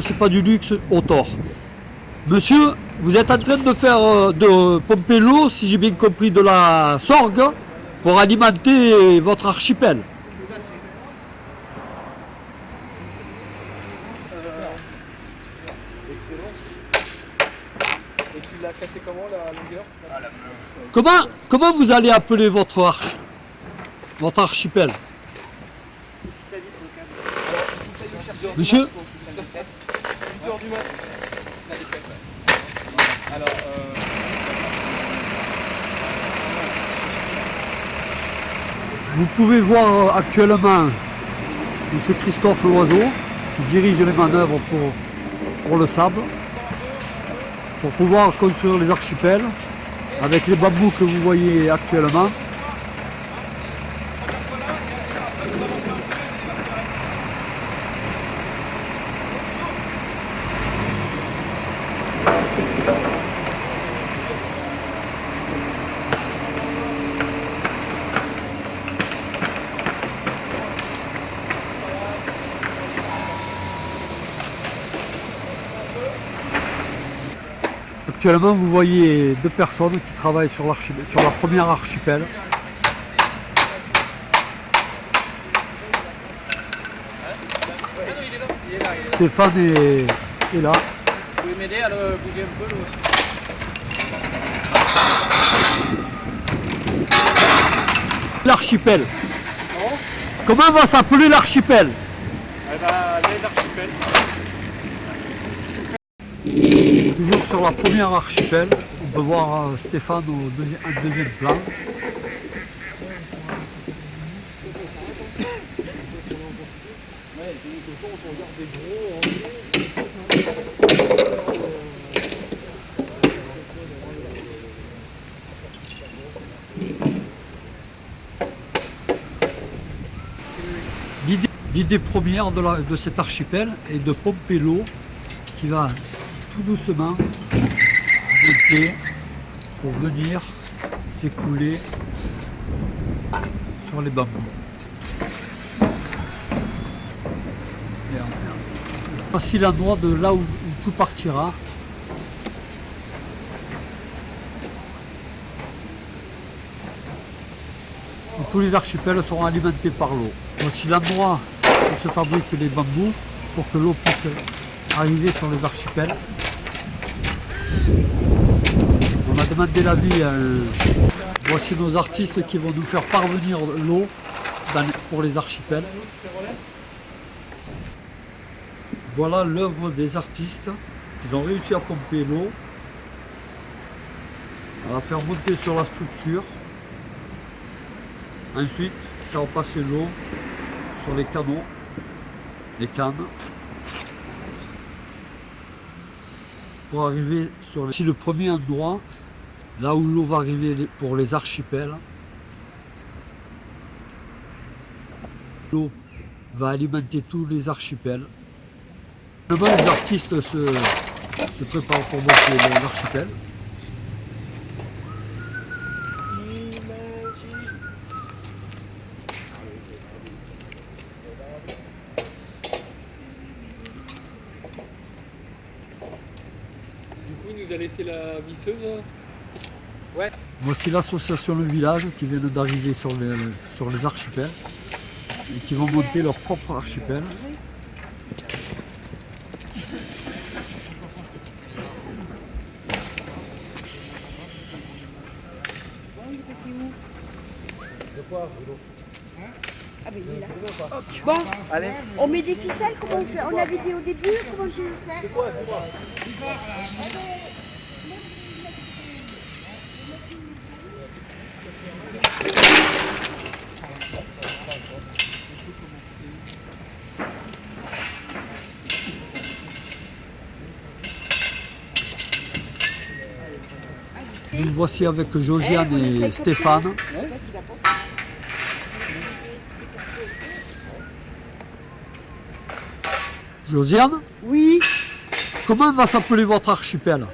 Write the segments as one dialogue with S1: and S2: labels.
S1: C'est pas du luxe au tort. Monsieur, vous êtes en train de faire euh, de pomper l'eau, si j'ai bien compris, de la sorgue pour alimenter votre archipel.
S2: Et tu l'as cassé comment la longueur?
S1: Comment, comment vous allez appeler votre arche Votre archipel? Monsieur
S2: 8h
S1: Vous pouvez voir actuellement M. Christophe Loiseau qui dirige les manœuvres pour, pour le sable pour pouvoir construire les archipels avec les bambous que vous voyez actuellement. Actuellement, vous voyez deux personnes qui travaillent sur, l'archipel- sur la première archipel. Stéphane est, est là.
S2: Vous pouvez m'aider à le bouger un peu le...
S1: L'archipel. Comment? Va s'appeler l'archipel?
S2: Eh ben, les archipels.
S1: Toujours sur la première archipel. On peut voir euh, Stéphane au deuxième plan. L'idée- première de, de cet archipel est de pomper l'eau qui va tout doucement monter pour venir s'écouler sur les bambous. Voici l'endroit de là où, tout partira. Tous les archipels seront alimentés par l'eau. Voici l'endroit où se fabriquent les bambous pour que l'eau puisse arriver sur les archipels. On a demandé l'avis. euh, voici nos artistes qui vont nous faire parvenir l'eau pour les archipels. Voilà l'œuvre des artistes. Ils ont réussi à pomper l'eau, à la faire monter sur la structure. Ensuite, faire passer l'eau sur les canaux, les cannes, pour arriver sur le premier endroit, là où l'eau va arriver pour les archipels. L'eau va alimenter tous les archipels. Demain, les artistes se, préparent pour monter le- l'archipel.
S2: Du coup, il nous a laissé la visseuse.
S1: Voici l'association Le Village qui vient d'arriver sur les, sur les archipels et qui vont monter leur propre archipel.
S3: Bon,
S2: Allez.
S3: on met des ficelles, comment on fait? On avait dit au début, comment tu veux faire?
S1: Voici avec Josiane et Stéphane. Josiane,
S3: Oui.
S1: comment va s'appeler votre archipel?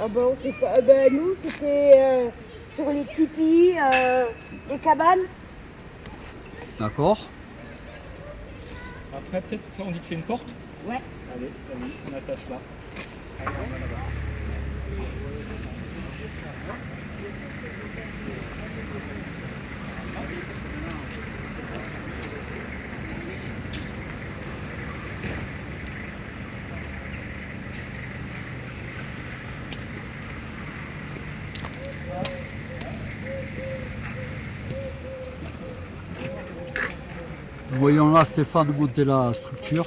S3: Ah ben, on sait pas. Ah ben, nous, c'était euh, sur les tipis, euh, les cabanes.
S1: D'accord
S2: Après, peut-être, ça, on dit que c'est une porte?
S3: Ouais.
S2: Allez, on attache là. Allez, on va là-bas.
S1: Voyons là Stéphane monter la structure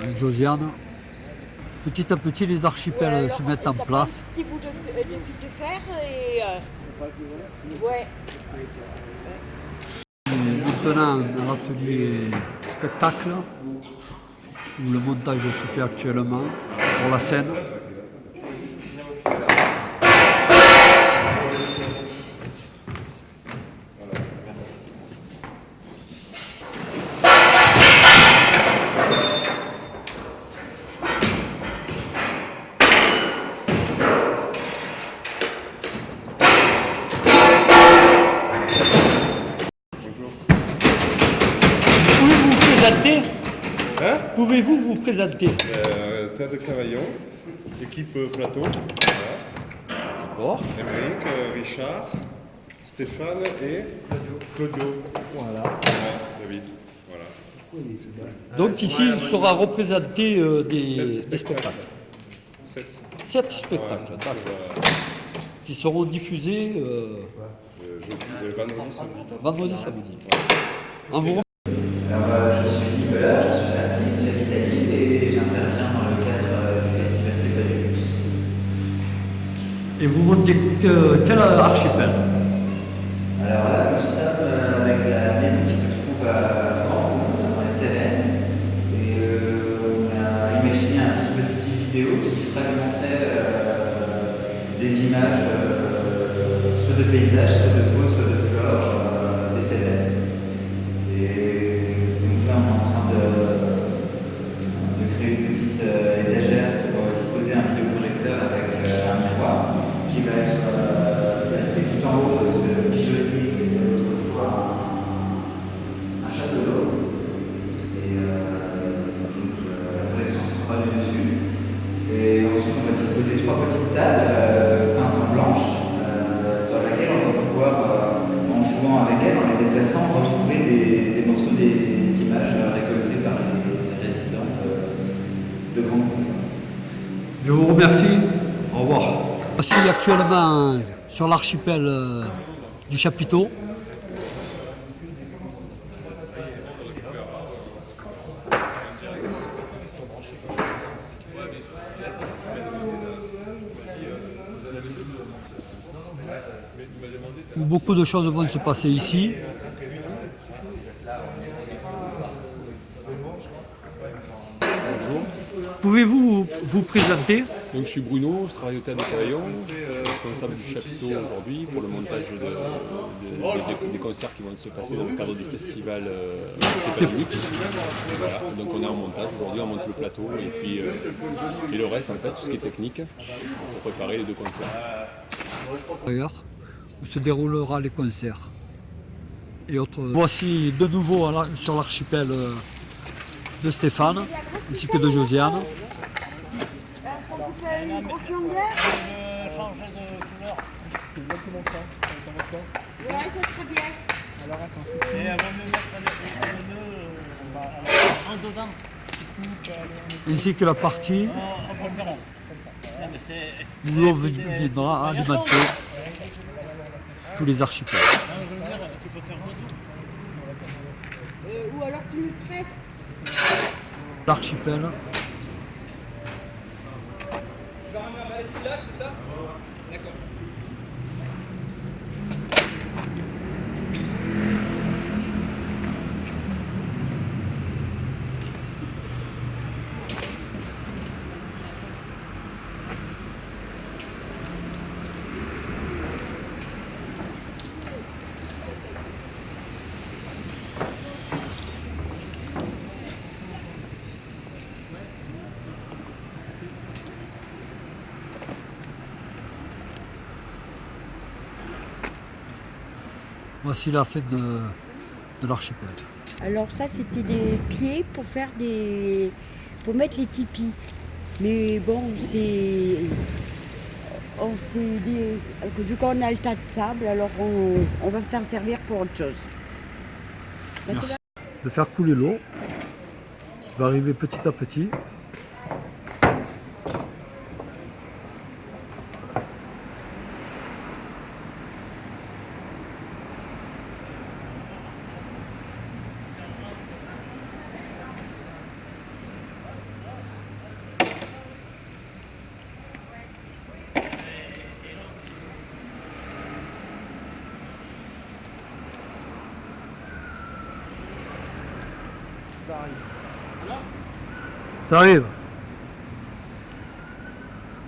S1: avec Josiane. Petit à petit, les archipels
S3: Ouais,
S1: se mettent en place.
S3: Un petit bout de, de fil de fer et. euh, ouais.
S1: Maintenant, dans l'atelier spectacle, où le montage se fait actuellement pour la scène.
S4: Équipe euh, plateau. Voilà.
S1: D'accord.
S4: Émeric, euh, Richard, Stéphane et Claudio. Voilà. Ouais, David. Voilà.
S1: Donc ici, il sera représenté euh, des,
S4: Sept
S1: des
S4: spectacles.
S1: spectacles.
S4: Sept.
S1: Sept spectacles,
S4: Ouais,
S1: d'accord.
S4: euh,
S1: qui seront diffusés euh,
S4: euh, jeudi, euh, vendredi, samedi.
S1: vendredi, samedi. En vous
S5: Et
S1: vous montez que- quel archipel?
S5: Alors là, nous sommes euh, avec la maison qui se trouve à Grand Comte, dans les Cévennes. Et euh, on a imaginé un dispositif vidéo qui fragmentait euh, des images, euh, soit de paysages, soit de faune, déplaçant, retrouver des, des morceaux d'images récoltés par les résidents de, de Grande.
S1: Je vous remercie. Au revoir. Voici actuellement sur l'archipel euh, du Chapiteau. Beaucoup de choses vont se passer ici.
S6: Bonjour,
S1: Pouvez-vous vous présenter
S6: donc je suis Bruno, je travaille au Théâtre de Cavaillon, je suis responsable du chapiteau aujourd'hui pour le montage de- de- des- des concerts qui vont se passer dans le cadre du festival euh, C'est pas du luxe. Voilà. Donc on est en montage aujourd'hui, on monte le plateau et puis euh, et le reste en fait, tout ce qui est technique pour préparer les deux concerts.
S1: D'ailleurs, où se déroulera les concerts. Et autres. Voici de nouveau sur l'archipel euh, de Stéphane, ainsi que de Josiane.
S3: Une grosse longueur
S2: changer de couleur. C'est exactement ça. Ça va quoi
S3: Ouais, ça serait bien.
S2: Alors attends. Et avant de mettre les euh, on va un dedans.
S1: Ainsi que la partie où l'on viendra alimenter tous les archipels.
S3: Euh, ou alors tu le tresses.
S1: L'archipel
S2: Là, c'est ça?
S1: Voici la fête de, de l'archipel.
S3: Alors ça, c'était des pieds pour faire des, pour mettre les tipis. Mais bon, c'est. On s'est dit vu qu'on a le tas de sable, alors on, on va s'en servir pour autre chose.
S1: Merci. De faire couler l'eau, qui va arriver petit à petit. Ça arrive.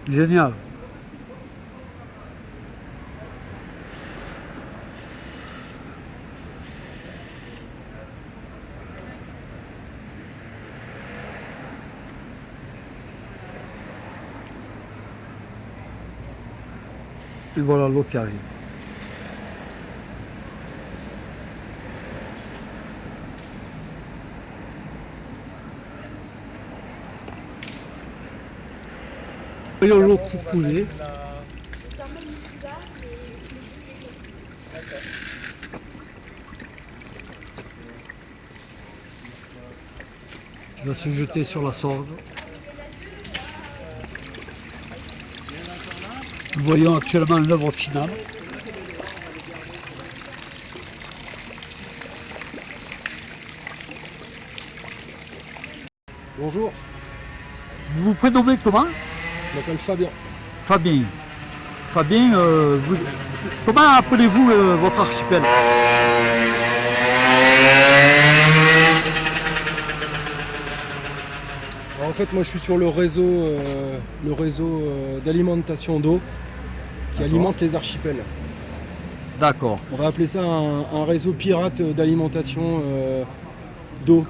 S1: Génial. Et voilà l'eau qui arrive. Voyons l'eau pour couler. Il va se jeter sur la sorgue. Nous voyons actuellement l'œuvre finale.
S7: Bonjour,
S1: Vous vous prénommez comment?
S7: Je m'appelle Fabien.
S1: Fabien. Fabien, euh, vous- comment appelez-vous euh, votre archipel?
S7: Alors, en fait, moi je suis sur le réseau, euh, le réseau d'alimentation d'eau qui alimente les archipels.
S1: D'accord.
S7: On va appeler ça un, un réseau pirate d'alimentation d'eau.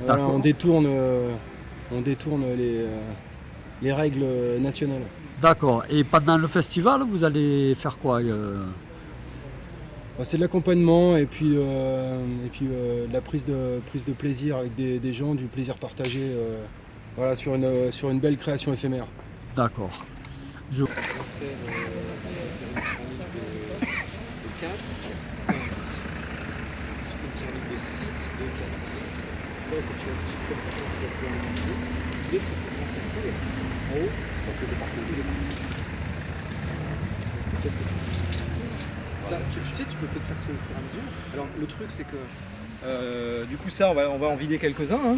S7: Voilà, on détourne, on détourne les, les règles nationales.
S1: D'accord. Et pendant le festival, vous allez faire quoi euh
S7: Bah, C'est de l'accompagnement et puis, euh, et puis euh, de la prise de, prise de plaisir avec des, des gens, du plaisir partagé euh, voilà, sur, une, sur une belle création éphémère.
S1: D'accord. Je...
S8: Ça, tu, tu sais, tu peux peut-être faire ça au fur et à mesure. Alors, le truc, c'est que euh, du coup, ça, on va, on va en vider quelques-uns. Hein.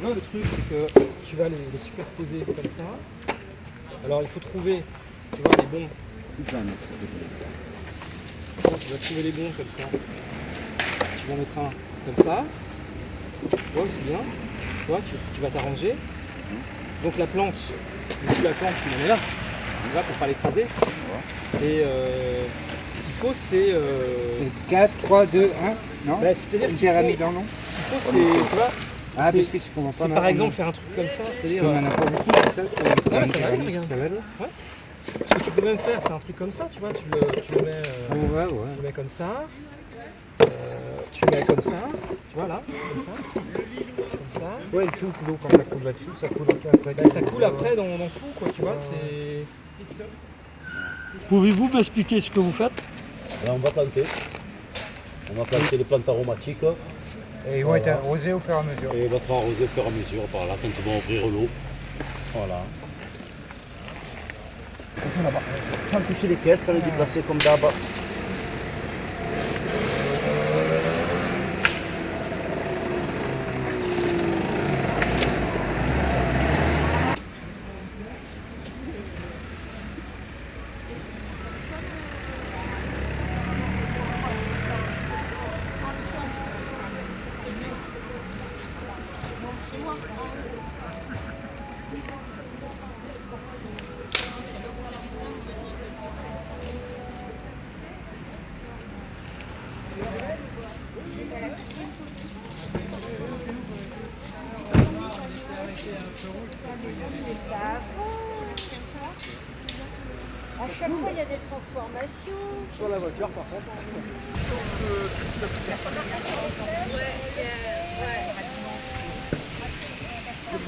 S8: Vois, le truc, c'est que tu vas les, les superposer comme ça. Alors, il faut trouver, tu vois, les bons. Tu vas trouver les bons comme ça. Tu vas en mettre un comme ça. Ouais, c'est bien. Tu vois, tu, tu vas t'arranger. Donc la plante, du coup, la plante, tu la mets là. Pour pas l'écraser. Et euh, ce qu'il faut, c'est. euh,
S9: 4, 3, 2, 1, non
S8: bah, C'est-à-dire
S9: Une pyramide en nom
S8: ce qu'il faut, c'est. Tu vois,
S9: Ah, parce que c'est pas
S8: par exemple
S9: un.
S8: faire un truc comme ça, c'est-à-dire.
S9: Comme
S8: euh,
S9: beaucoup, c'est ça
S8: Ah, va regarde.
S9: Ça va
S8: même faire, c'est un truc comme ça, tu vois, tu le, tu le mets. euh,
S9: Ouais, ouais.
S8: tu le mets comme ça. Euh, tu le mets comme ça, tu vois là, comme ça. Comme ça.
S9: Ouais, le tout, l'eau, quand ça coule là-dessus, ça coule après.
S8: Bah, ça coule après dans, dans tout, quoi, tu vois, c'est.
S1: Pouvez-vous m'expliquer ce que vous faites?
S10: Là, on va planter. On va planter les plantes aromatiques
S9: Et ils vont être arrosés au fur et à mesure.
S10: et on va être arrosé au fur et à mesure par là quand ils vont ouvrir l'eau. Voilà. Là-bas. Sans toucher les caisses, sans les déplacer comme d'hab.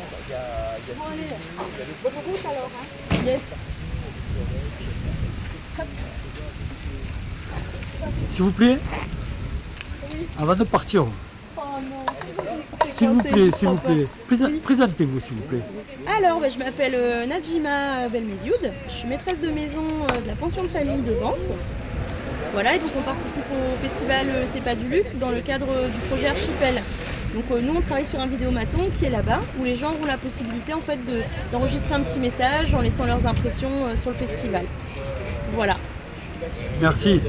S11: Bon, allez. Bonne route alors. Hein. Yes.
S1: S'il vous plaît, avant de partir,
S11: Oh non,
S1: s'il vous plaît,
S11: je
S1: s'il vous plaît, Présen- présentez-vous s'il vous plaît.
S11: Alors, bah, je m'appelle euh, Najima Belmezioud, je suis maîtresse de maison euh, de la pension de famille de Vence. Voilà, et donc on participe au festival euh, C'est pas du luxe dans le cadre euh, du projet Archipel. Donc euh, nous on travaille sur un vidéomaton qui est là-bas où les gens ont la possibilité en fait de- d'enregistrer un petit message en laissant leurs impressions euh, sur le festival. Voilà.
S1: Merci.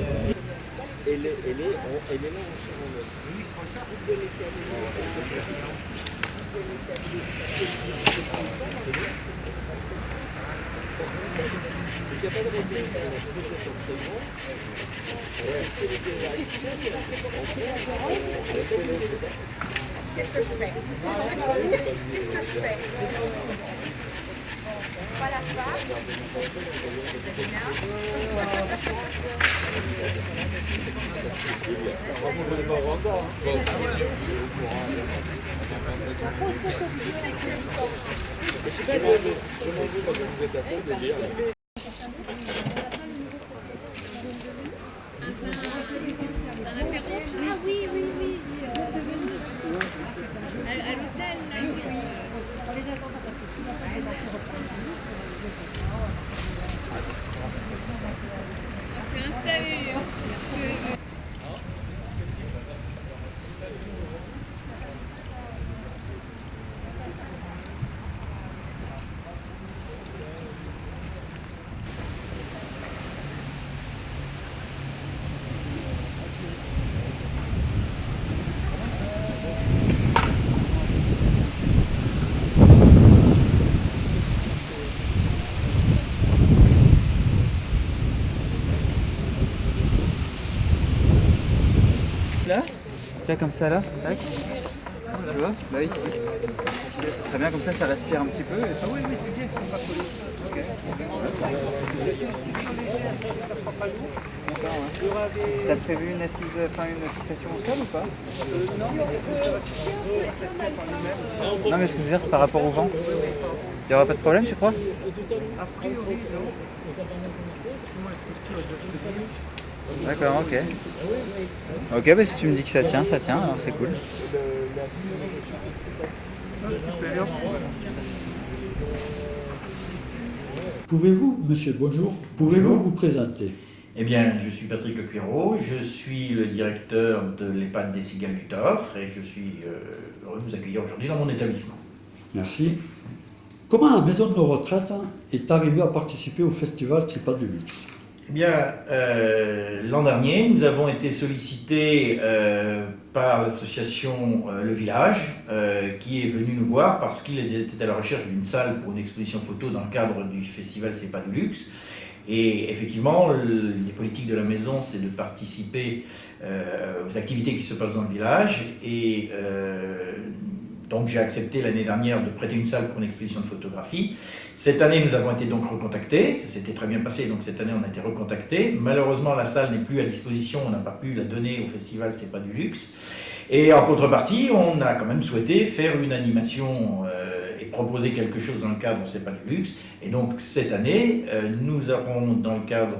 S12: Qu'est-ce que je fais Qu'est-ce que je fais Pas la femme.
S13: Ah
S5: comme ça là Tac. Tu vois Bah oui. Ce serait bien comme ça, ça respire un petit peu. Ah oui, oui, c'est bien, faut pas coller. T'as prévu une assise, enfin une fixation au sol ou pas? Non mais ce que je veux dire par rapport au vent, il n'y aura pas de problème tu crois? D'accord, ok. Ok, bah si tu me dis que ça tient, ça tient, alors c'est cool.
S1: Pouvez-vous, monsieur, bonjour, pouvez-vous vous présenter?
S14: Eh bien, je suis Patrick Le Cuiro, je suis le directeur de l'EHPAD des Cigales du Thor et je suis euh, heureux de vous accueillir aujourd'hui dans mon établissement.
S1: Merci. Comment la maison de retraite est arrivée à participer au festival C'est pas du luxe?
S14: Eh bien, euh, l'an dernier, nous avons été sollicités euh, par l'association euh, Le Village, qui est venue nous voir parce qu'ils étaient à la recherche d'une salle pour une exposition photo dans le cadre du festival C'est pas du luxe. Et effectivement, le- les politiques de la maison, c'est de participer aux activités qui se passent dans le village. Et donc j'ai accepté l'année dernière de prêter une salle pour une exposition de photographie. Cette année, nous avons été donc recontactés. Ça s'était très bien passé, donc cette année, on a été recontactés. Malheureusement, la salle n'est plus à disposition. On n'a pas pu la donner au festival, c'est pas du luxe. Et en contrepartie, on a quand même souhaité faire une animation euh, proposer quelque chose dans le cadre C'est pas du luxe. Et donc cette année, euh, nous aurons dans le cadre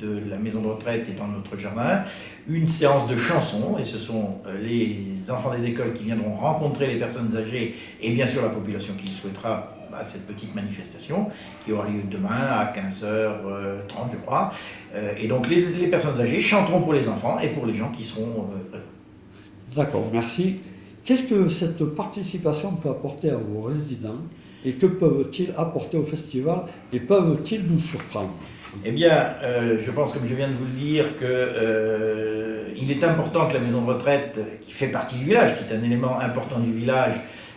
S14: de la maison de retraite et dans notre jardin une séance de chansons. Et ce sont euh, les enfants des écoles qui viendront rencontrer les personnes âgées et bien sûr la population qui le souhaitera à cette petite manifestation qui aura lieu demain à 15h30 je crois. Euh, et donc les, les personnes âgées chanteront pour les enfants et pour les gens qui seront euh, présents.
S1: D'accord, merci. Qu'est-ce que cette participation peut apporter à vos résidents et que peuvent-ils apporter au festival et peuvent-ils nous surprendre?
S14: Eh bien, euh, je pense, comme je viens de vous le dire, que euh, est important que la maison de retraite, qui fait partie du village, qui est un élément important du village,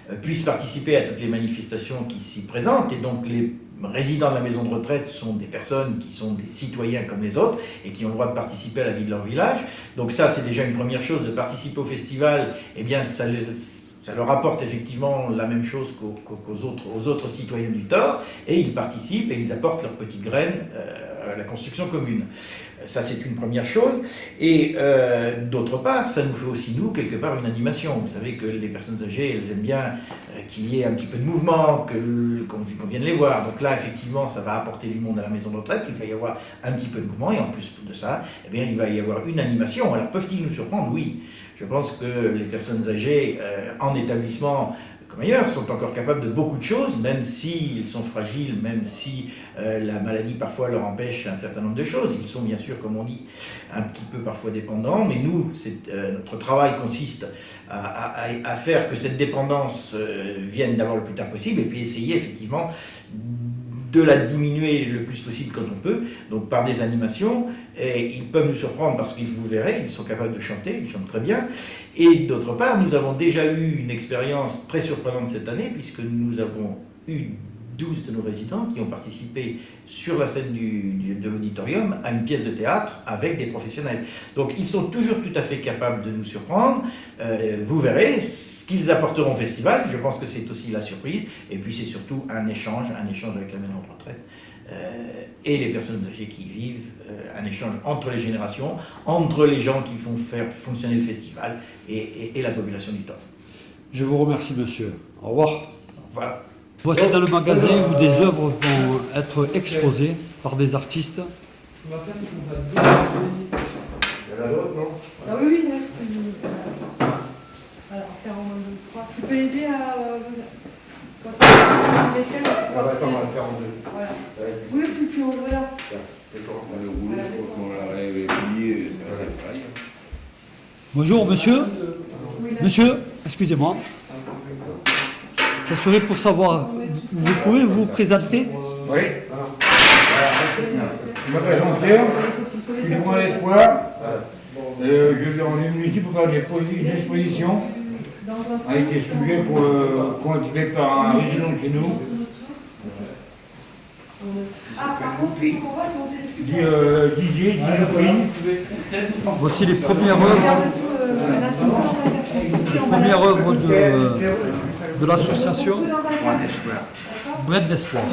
S14: euh, puisse participer à toutes les manifestations qui s'y présentent. Et donc, les résidents de la maison de retraite sont des personnes qui sont des citoyens comme les autres et qui ont le droit de participer à la vie de leur village. Donc ça, c'est déjà une première chose, de participer au festival, eh bien, ça, le- ça leur apporte effectivement la même chose qu'aux autres, autres citoyens du Thor, et ils participent et ils apportent leurs petites graines euh, euh, la construction commune. Ça, c'est une première chose. Et euh, d'autre part, ça nous fait aussi, nous, quelque part, une animation. Vous savez que les personnes âgées, elles aiment bien euh, qu'il y ait un petit peu de mouvement, qu'on vienne les voir. Donc là, effectivement, ça va apporter du monde à la maison de retraite, il va y avoir un petit peu de mouvement, et en plus de ça, eh bien, il va y avoir une animation. Alors, peuvent-ils nous surprendre? Oui. Je pense que les personnes âgées euh, en établissement comme ailleurs, sont encore capables de beaucoup de choses, même s'ils sont fragiles, même si euh, la maladie parfois leur empêche un certain nombre de choses. Ils sont bien sûr, comme on dit, un petit peu parfois dépendants, mais nous, euh, notre travail consiste à faire que cette dépendance euh, vienne d'abord le plus tard possible, et puis essayer effectivement de la diminuer le plus possible quand on peut, donc par des animations, et ils peuvent nous surprendre parce qu'ils vous verrez, ils sont capables de chanter, ils chantent très bien, et d'autre part, nous avons déjà eu une expérience très surprenante cette année, puisque nous avons eu 12 de nos résidents qui ont participé sur la scène du- du- de l'auditorium à une pièce de théâtre avec des professionnels. Donc ils sont toujours tout à fait capables de nous surprendre. Euh, vous verrez ce qu'ils apporteront au festival. Je pense que c'est aussi la surprise. Et puis c'est surtout un échange, un échange avec la maison de retraite euh, et les personnes âgées qui y vivent, euh, un échange entre les générations, entre les gens qui font faire fonctionner le festival et, et- et la population du temps.
S1: Je vous remercie, monsieur. Au revoir.
S14: Voilà.
S1: Voici dans le magasin où des œuvres vont être exposées par des artistes.
S15: Ah oui, oui, là, peux- Alors, faire en moins de trois. Tu peux l'aider à. euh, quand tu les thèmes,
S16: Ah bah attends, on va le faire en deux.
S15: Voilà. Oui, tu puis voilà.
S16: D'accord. Le rouleau, je crois qu'on l'a réveillé, ça va être pareil.
S1: Bonjour, monsieur. Monsieur, excusez-moi. Ça serait pour savoir, vous pouvez vous présenter
S17: Oui. Je m'appelle Jean-Pierre, je suis du Grand Espoir. Euh, je viens en immunité pour faire une exposition avec des sujets pour, euh, par un résident de chez nous.
S15: Ah,
S17: euh, Didier, Didier Lupin.
S1: Voici les premières œuvres, les premières œuvres de, de l'association Bread d'Espoir.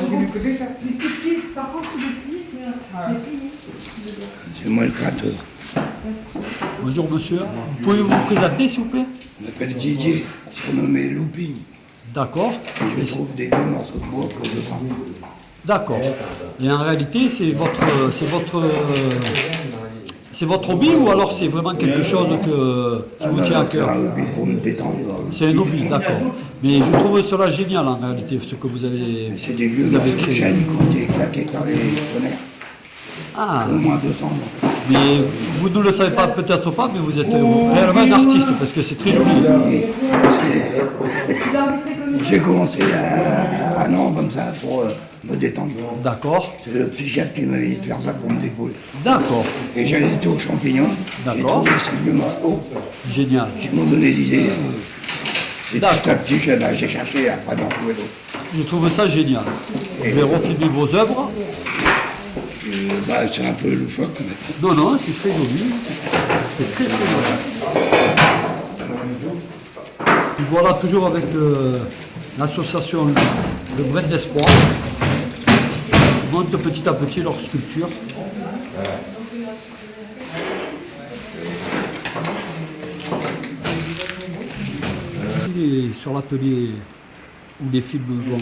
S15: C'est
S18: moi le créateur.
S1: Bonjour monsieur. Pouvez-vous vous présenter s'il vous plaît
S18: Je m'appelle Didier, surnommé Louping.
S1: D'accord.
S18: Et je trouve des vieux morceaux de bois que je prends.
S1: D'accord. Et en réalité, c'est votre, c'est votre, c'est votre hobby ou alors c'est vraiment quelque chose que, qui vous tient à cœur
S18: C'est un hobby pour me détendre.
S1: C'est un hobby, d'accord. Mais je trouve cela génial en réalité, ce que vous avez,
S18: C'est des vieux
S1: vous avez créé.
S18: qui ont été claqués par les tonnerres.
S1: Ah.
S18: Au moins 200 ans.
S1: Mais vous ne le savez pas, peut-être pas, mais vous êtes euh, réellement un artiste parce que c'est très joli.
S18: J'ai commencé à un an comme ça pour euh, me détendre.
S1: D'accord.
S18: C'est le psychiatre qui m'avait dit de faire ça pour me décoller.
S1: D'accord.
S18: Et j'allais été aux champignons. J'ai
S1: D'accord.
S18: trouvé ces vieux morceaux
S1: Génial.
S18: qui m'ont donné des idées. euh, Et petit à petit, j'ai bah, cherché après d'en trouver d'autres.
S1: Je trouve ça génial. Je vais refilmer vos œuvres.
S18: Euh, bah, c'est un peu loufoque. Mais...
S1: Non, non, c'est très joli. C'est très très joli. Et voilà, toujours avec euh, l'association Le Bread d'Espoir. Ils montent petit à petit leur sculpture. Et sur l'atelier où les films vont.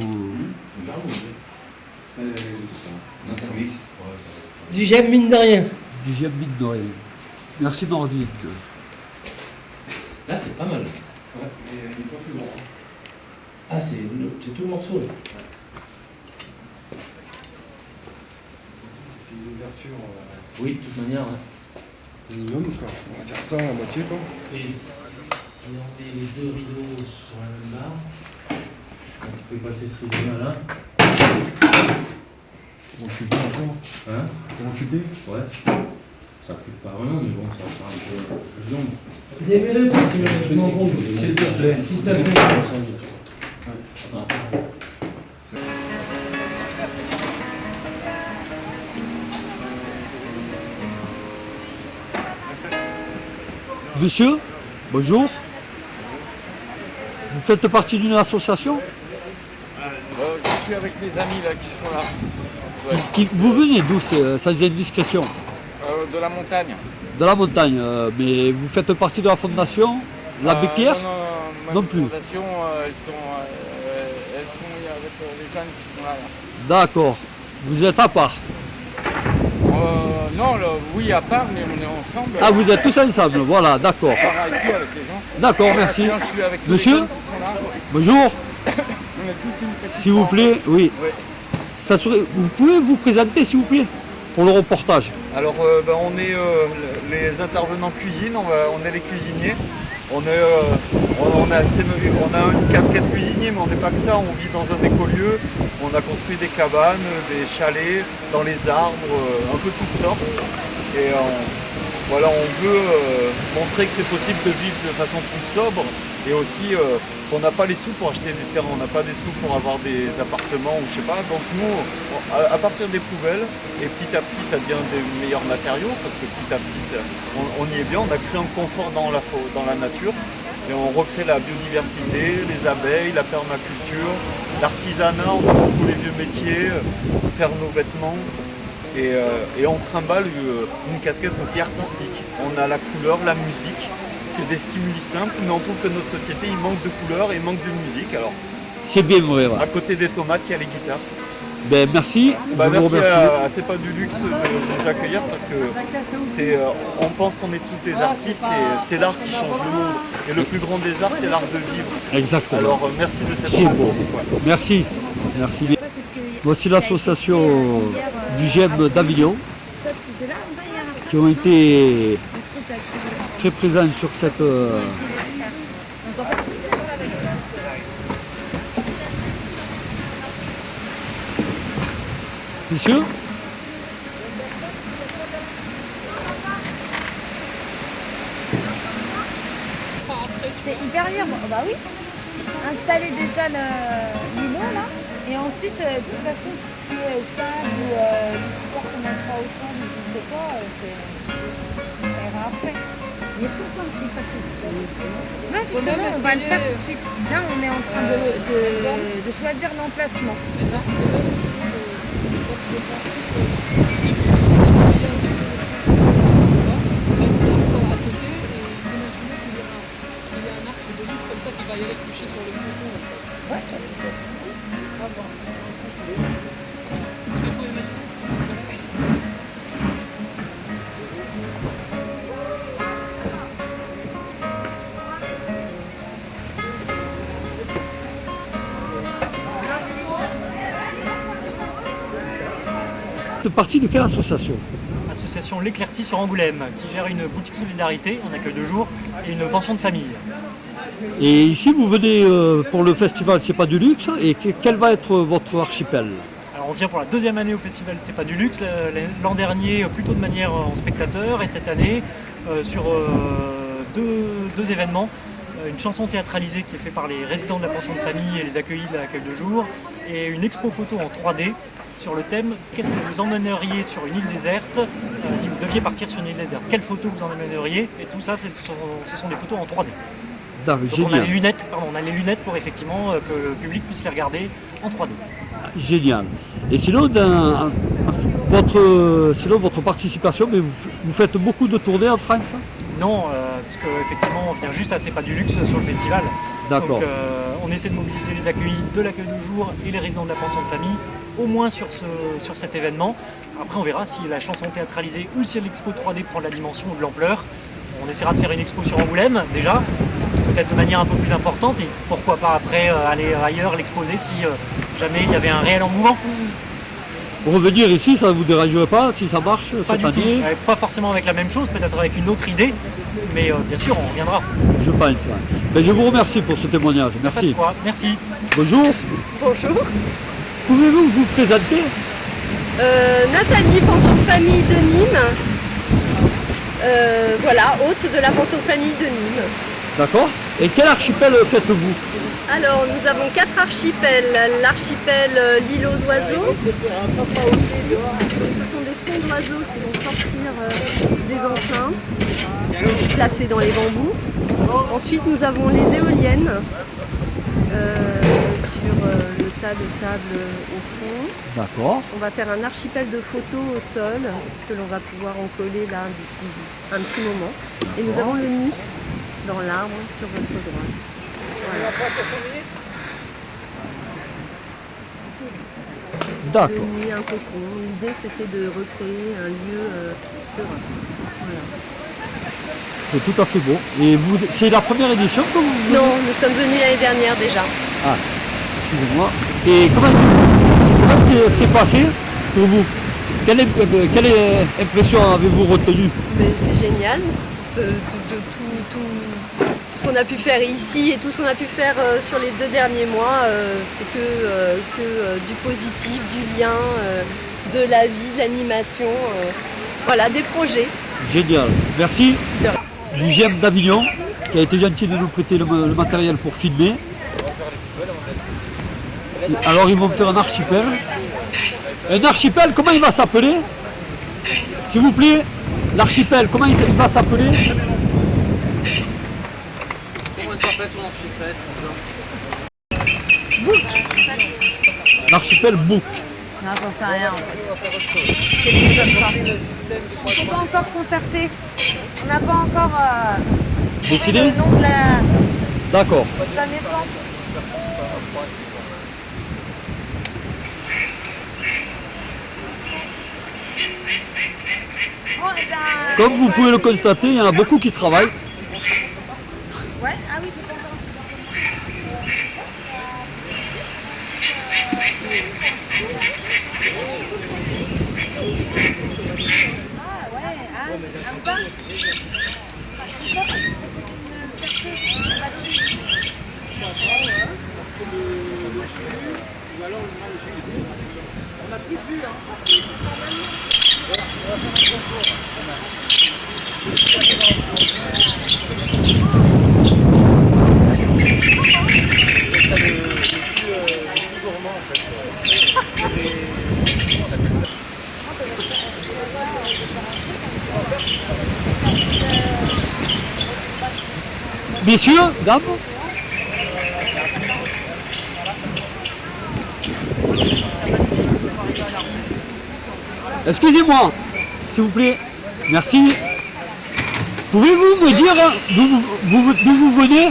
S19: Du j'aime mine de rien.
S1: Du j'aime mine de rien. Merci Nordine.
S20: Là, c'est pas mal.
S7: Ouais, mais il n'est pas plus grand.
S20: Ah, c'est tout le morceau là.
S7: C'est une ouverture. euh,
S20: Oui, de toute manière. hein.
S7: Minimum, quoi. On va dire ça, la moitié, quoi.
S20: Et si on met les deux rideaux sur la même barre, on peut passer ce rideau là.
S7: On fuite encore?
S20: Hein?
S7: On fuiter
S20: Ouais. Ça coûte pas vraiment, mais bon, ça va faire un peu, peu long.
S19: Démêlez
S20: Le truc, c'est qu'il faut des
S19: S'il te plaît, s'il te plaît.
S1: Monsieur, bonjour. Vous faites partie d'une association
S21: je suis avec mes amis là qui sont là. ouais.
S1: Qui- Vous venez d'où, euh, sans indiscrétion?
S21: Euh, de la montagne.
S1: De la montagne, euh, mais vous faites partie de la fondation L'Abbé
S21: Euh,
S1: Pierre
S21: Non, non, non,
S1: plus.
S21: fondation, euh, elles sont, euh, elles sont avec euh, les jeunes qui sont là. là.
S1: D'accord. Vous êtes à part
S21: Euh, non, là, oui, à part, mais on est ensemble.
S1: Ah, vous êtes tous ensemble, voilà, d'accord. D'accord, merci.
S21: sinon, je suis avec tous les
S1: Monsieur. Bonjour,
S21: On est tous une petite
S1: s'il vous plaît, oui.
S21: Ouais.
S1: Ça serait... Vous pouvez vous présenter, s'il vous plaît, pour le reportage?
S22: Alors euh, ben, on est euh, les intervenants cuisine, on, va- on est les cuisiniers. Euh, on, a une casquette cuisinier mais on n'est pas que ça, on vit dans un écolieu, on a construit des cabanes, des chalets, dans les arbres, euh, un peu toutes sortes. Et on, voilà, on veut euh, montrer que c'est possible de vivre de façon plus sobre et aussi euh, qu'on n'a pas les sous pour acheter des terrains, on n'a pas des sous pour avoir des appartements ou je sais pas. Donc nous, à, partir des poubelles, et petit à petit ça devient des meilleurs matériaux parce que petit à petit on, y est bien, on a créé un confort dans la, dans la nature et on recrée la biodiversité, les abeilles, la permaculture, l'artisanat, on a beaucoup les vieux métiers, euh, faire nos vêtements. Et, euh, et on trimballe euh, une casquette aussi artistique. On a la couleur, la musique, c'est des stimuli simples, mais on trouve que notre société, il manque de couleur et il manque de musique. Alors,
S1: C'est bien vrai, voilà.
S22: à côté des tomates, il y a les guitares.
S1: Ben, merci, vous
S22: merci à, à C'est pas du luxe de nous accueillir parce que c'est, euh, on pense qu'on est tous des artistes et c'est l'art qui change le monde. Et le plus grand des arts, c'est l'art de vivre.
S1: Exactement.
S22: Alors euh, merci de cette rencontre. ouais.
S1: Merci. Merci bien. Voici l'association du GEM d'Avignon qui ont été très présents sur cette. euh, Monsieur
S12: C'est hyper libre, bah oui. Installer déjà le- l'îlot là, et ensuite, euh, de toute façon, tout ce qui est sable ou euh, le support qu'on mettra au sable, je ne sais pas, euh, c'est- après. Mais pourquoi on ne fait pas tout de suite Non, justement, on va le faire tout de suite. Là, on est en train de, de- de choisir l'emplacement.
S1: Partie de quelle association
S2: Association L'Éclaircie sur Angoulême, qui gère une boutique solidarité en accueil de jour et une pension de famille.
S1: Et ici, vous venez euh, pour le festival C'est pas du luxe. Et que- quel va être votre archipel?
S2: Alors on vient pour la deuxième année au festival C'est pas du luxe. Euh, L'an dernier euh, plutôt de manière euh, en spectateur et cette année euh, sur euh, deux, deux événements. Euh, Une chanson théâtralisée qui est faite par les résidents de la pension de famille et les accueillis de l'accueil de jour et une expo photo en 3D sur le thème Qu'est-ce que vous emmèneriez sur une île déserte euh, si vous deviez partir sur une île déserte? Quelles photos vous emmèneriez? Et tout ça, ce sont, ce sont des photos en 3D.
S1: D'accord,
S2: Donc on a les lunettes, pardon, on a les lunettes pour effectivement euh, que le public puisse les regarder en 3D.
S1: Génial. Et sinon, dans- votre, sinon, votre participation, mais vous, vous faites beaucoup de tournées en France?
S2: Non, euh, parce qu'effectivement, on vient juste à C'est pas du luxe sur le festival.
S1: D'accord.
S2: On essaie de mobiliser les accueillis de l'accueil de jour et les résidents de la pension de famille, au moins sur, ce, sur cet événement. Après, on verra si la chanson théâtralisée ou si l'expo 3D prend de la dimension ou de l'ampleur. On essaiera de faire une expo sur Angoulême, déjà, peut-être de manière un peu plus importante, et pourquoi pas après euh, aller ailleurs, l'exposer si euh, jamais il y avait un réel engouement.
S1: Revenir ici, ça ne vous dérangerait pas si ça marche
S2: Pas
S1: cette
S2: du tout. Euh, Pas forcément avec la même chose, peut-être avec une autre idée, mais euh, bien sûr, on reviendra.
S1: Je pense. ouais. Ben, je vous remercie pour ce témoignage. Merci.
S2: quoi? Merci.
S1: Bonjour.
S11: Bonjour.
S1: Pouvez-vous vous présenter?
S11: Euh, Nathalie, pension de famille de Nîmes. Euh, voilà, hôte de la pension de famille de Nîmes.
S1: D'accord Et quel archipel faites-vous?
S11: Alors, nous avons quatre archipels. L'archipel euh, l'île aux oiseaux. Ce sont des sons d'oiseaux qui vont sortir euh, des enceintes, placés dans les bambous. Ensuite, nous avons les éoliennes euh, sur le
S23: tas de sable au fond.
S1: D'accord.
S23: On va faire un archipel de photos au sol que l'on va pouvoir encoller là d'ici un petit moment. Et nous avons le nid dans l'arbre sur votre droite.
S1: D'accord.
S23: Un cocon. L'idée c'était de recréer un lieu euh, serein. Voilà.
S1: C'est tout à fait beau. Et vous, c'est la première édition que vous
S23: Non, nous sommes venus l'année dernière déjà.
S1: Ah, excusez-moi. Et comment s'est passé pour vous? Quelle, im- euh, quelle euh, impression avez-vous retenue?
S23: Mais c'est génial. Tout- tout- tout ce qu'on a pu faire ici et tout ce qu'on a pu faire euh, sur les deux derniers mois, euh, c'est que, euh, que du positif, du lien, de la vie, de l'animation. voilà, des projets.
S1: Génial. Merci du GEM d'Avignon qui a été gentil de nous prêter le, le matériel pour filmer. Alors ils vont faire un archipel. Un archipel, comment il va s'appeler? S'il vous plaît, l'archipel, comment il va s'appeler?
S20: Ton archipel
S1: L'archipel Book.
S12: Non, j'en sais rien en fait.
S20: C'est
S12: comme ça. On n'est pas encore concerté. On n'a pas encore euh,
S1: Décidé
S12: le nom de la,
S1: D'accord.
S12: de la naissance. Eh ben,
S1: Comme vous pouvez le constater, il y en a beaucoup qui travaillent.
S12: Ouais, ah oui, j'ai pas encore. Ah ouais, ah, un pain.
S8: Parce que le, le jus, ou alors on a plus de jus, hein. Voilà, on va faire un concours. C'est ça, le, le jus, euh, le jus gourmand en fait. Il y a des- Comment on appelle ça
S1: Messieurs, dames Excusez-moi, s'il vous plaît. Merci. Pouvez-vous me dire hein, d'où vous, vous- vous venez?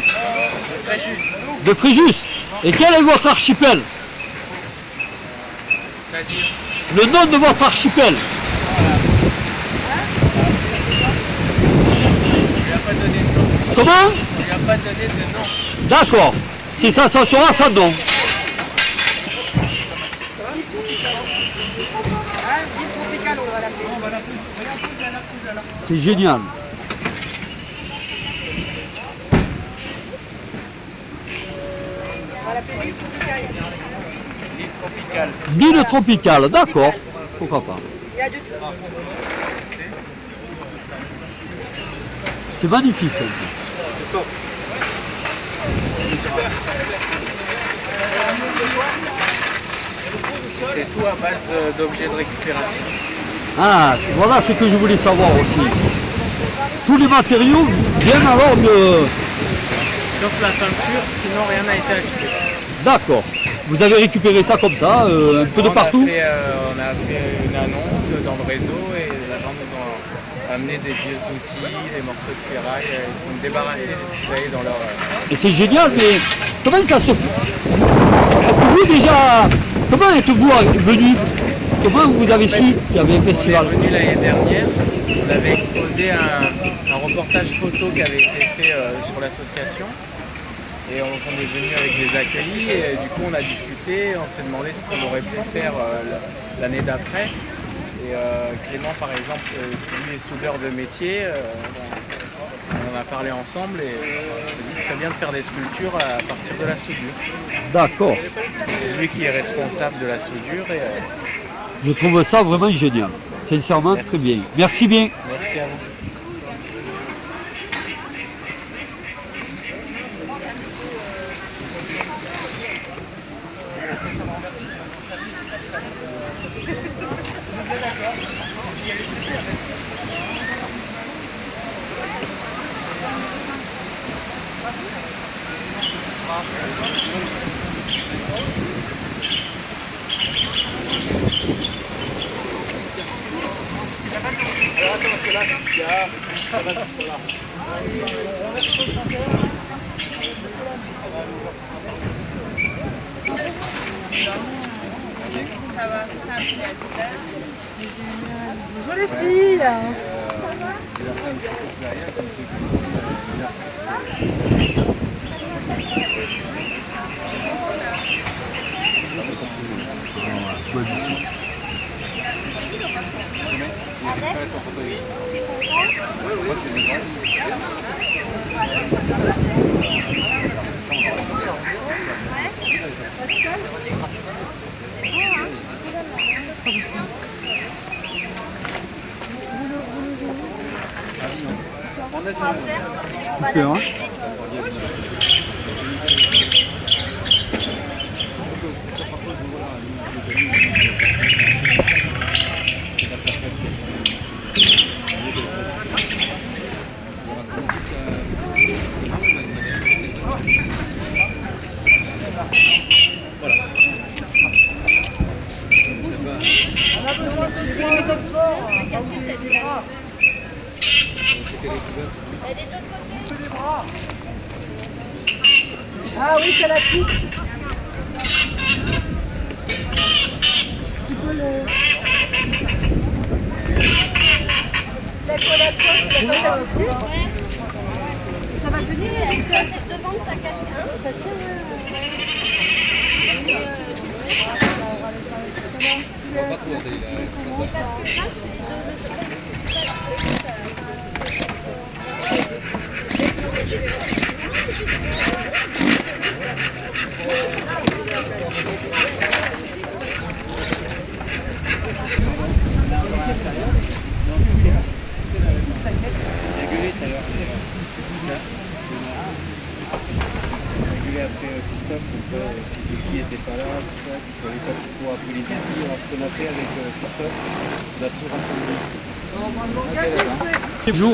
S1: De Fréjus. Et quel est votre archipel? Le nom de votre archipel. Comment? D'accord. Si ça, ça sera ça
S3: l'appeler.
S1: C'est génial.
S21: L'île tropicale.
S1: D'accord. Pourquoi pas. C'est magnifique.
S21: C'est tout à base d'objets de récupération.
S1: Ah, voilà ce que je voulais savoir aussi. Tous les matériaux viennent alors de...
S21: Sauf la peinture, sinon rien n'a été acheté.
S1: D'accord. Vous avez récupéré ça comme ça, euh, un peu de
S21: a
S1: partout
S21: fait, euh, on a fait une annonce dans le réseau et les gens nous amené des vieux outils, des morceaux de ferraille. euh, Ils sont débarrassés de ce qu'ils avaient dans leur. euh,
S1: Et c'est génial, mais comment ça se fait Êtes-vous déjà... Comment êtes-vous venu Comment vous avez su qu'il y avait un festival
S21: On est venu l'année dernière, on avait exposé un, un reportage photo qui avait été fait euh, sur l'association. Et on, on est venu avec les accueillis et du coup on a discuté, on s'est demandé ce qu'on aurait pu faire euh, l'année d'après. Et euh, Clément par exemple, euh, qui lui est soudeur de métier, euh, on en a parlé ensemble et on s'est dit que ce serait bien de faire des sculptures à partir de la soudure.
S1: D'accord.
S21: C'est lui qui est responsable de la soudure et euh,
S1: Je trouve ça vraiment génial. Sincèrement, très bien. Merci bien.
S21: merci à vous.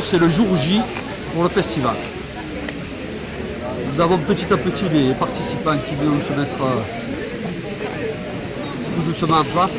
S15: c'est
S23: le
S1: jour J pour le festival. Nous avons petit à petit les participants qui viennent se mettre euh, tout doucement en place.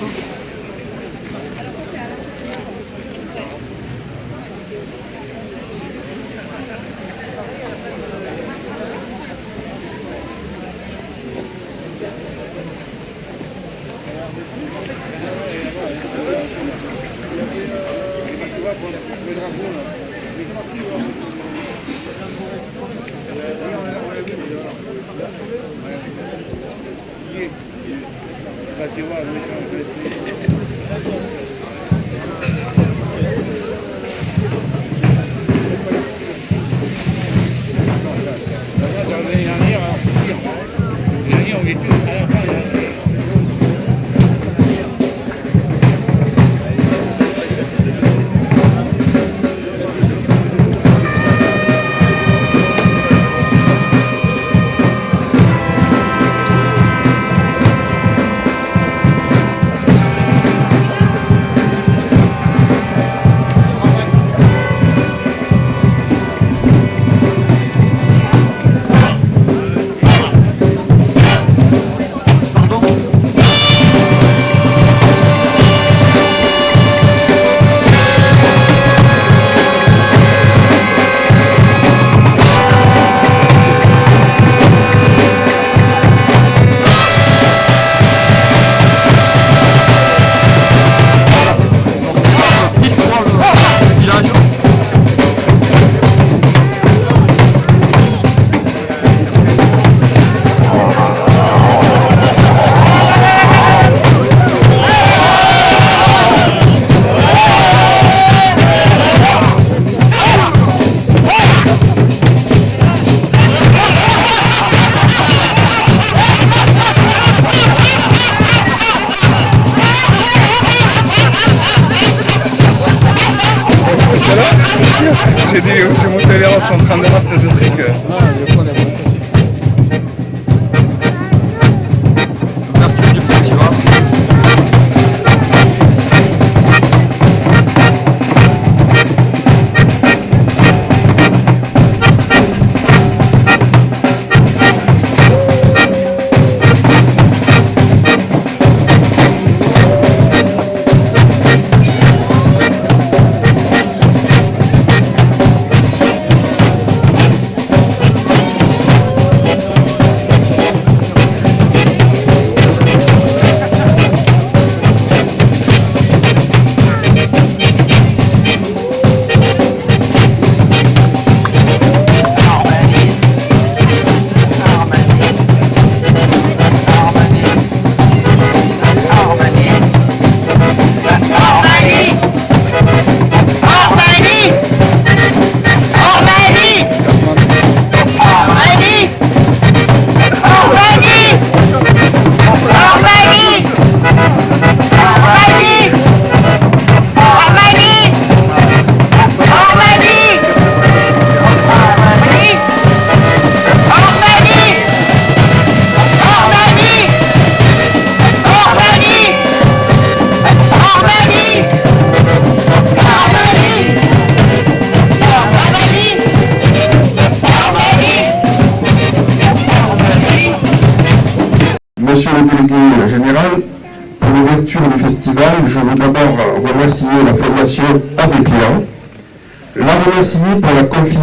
S24: диванный комплект.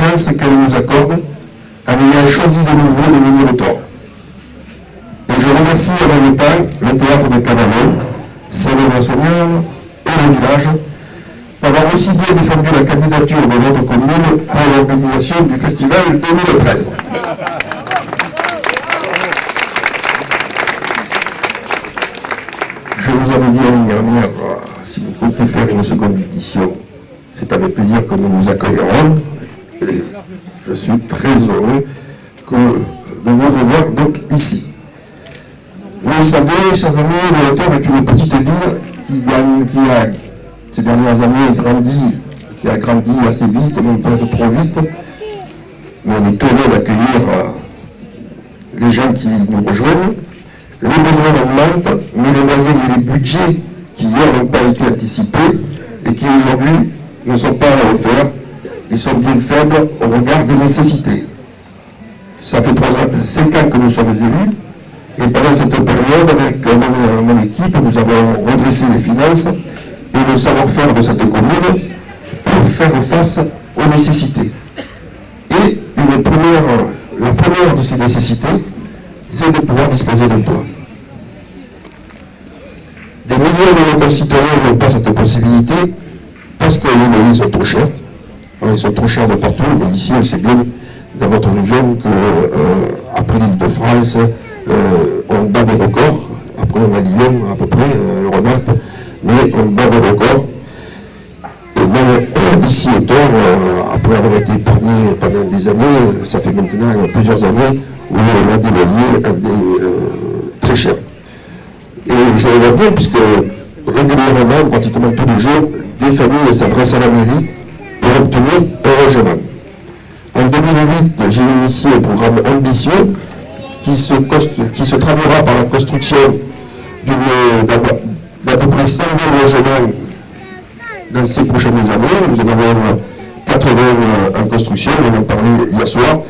S24: Confiance qu'elle nous accorde en ayant choisi de nouveau de venir au tort. Et je remercie en même le théâtre de Cavaillon, Saint-Laurent-Sognal et le village pour avoir aussi bien défendu la candidature de notre commune pour l'organisation du festival 2013. Je vous avais dit l'année dernière, euh, si vous comptez faire une seconde édition, c'est avec plaisir que nous vous accueillerons. Je suis très heureux de vous revoir donc ici. Vous le savez, chers amis, le Hauteur est une petite ville qui, a, ces dernières années, grandi, qui a grandi assez vite, non pas trop vite, mais on est heureux d'accueillir euh, les gens qui nous rejoignent. Les besoins augmentent, mais les moyens et les budgets qui hier n'ont pas été anticipés et qui aujourd'hui ne sont pas à la hauteur, ils sont bien faibles au regard des nécessités. Ça fait trois ans, cinq ans que nous sommes élus, et pendant cette période, avec mon, équipe, nous avons redressé les finances et le savoir-faire de cette commune pour faire face aux nécessités. Et la première de ces nécessités, c'est de pouvoir disposer d'un toit. Des millions de nos concitoyens n'ont pas cette possibilité parce que les loyers sont trop chers. Ils sont trop chers de partout. Mais ici, on sait bien, dans notre région, qu'après euh, l'île de France, euh, on bat des records. Après, on a Lyon, à peu près, euh, le Rhône-Alpes, mais on bat des records. Et même ici au Tort, après avoir été épargné pendant des années, ça fait maintenant plusieurs années, où on a des loyers très chers. Et je le vois bien, puisque régulièrement, pratiquement tous les jours, des familles s'adressent à la mairie obtenir un logement. En 2008, j'ai initié un programme ambitieux qui se, qui se traduira par la construction d'à peu près 100 000 logements dans ces prochaines années. Nous en avons 80 en construction, on en parlé hier soir.